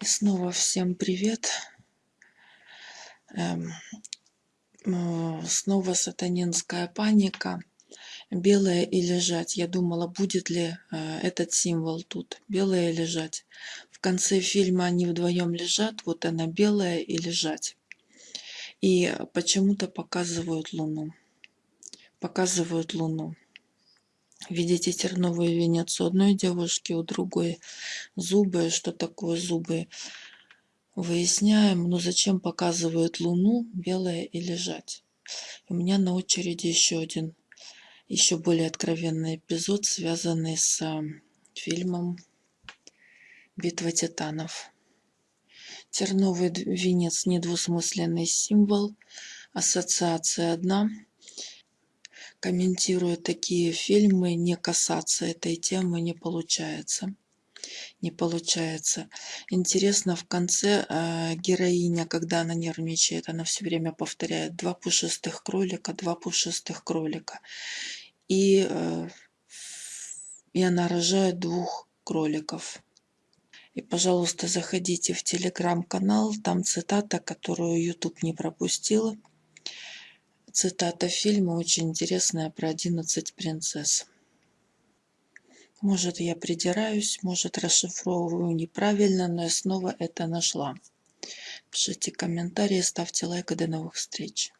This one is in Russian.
И снова всем привет. Эм, э, снова сатанинская паника. Белое и лежать. Я думала, будет ли э, этот символ тут. Белое и лежать. В конце фильма они вдвоем лежат. Вот она белая и лежать. И почему-то показывают Луну. Показывают Луну. Видите терновый венец у одной девушки, у другой зубы. Что такое зубы? Выясняем, но зачем показывают Луну, белое и лежать. У меня на очереди еще один, еще более откровенный эпизод, связанный с фильмом «Битва титанов». Терновый венец – недвусмысленный символ, ассоциация одна – комментируя такие фильмы, не касаться этой темы не получается. Не получается. Интересно, в конце э, героиня, когда она нервничает, она все время повторяет два пушистых кролика, два пушистых кролика. И, э, и она рожает двух кроликов. И, пожалуйста, заходите в телеграм-канал, там цитата, которую YouTube не пропустила цитата фильма очень интересная про 11 принцесс. Может, я придираюсь, может, расшифровываю неправильно, но я снова это нашла. Пишите комментарии, ставьте лайк и до новых встреч.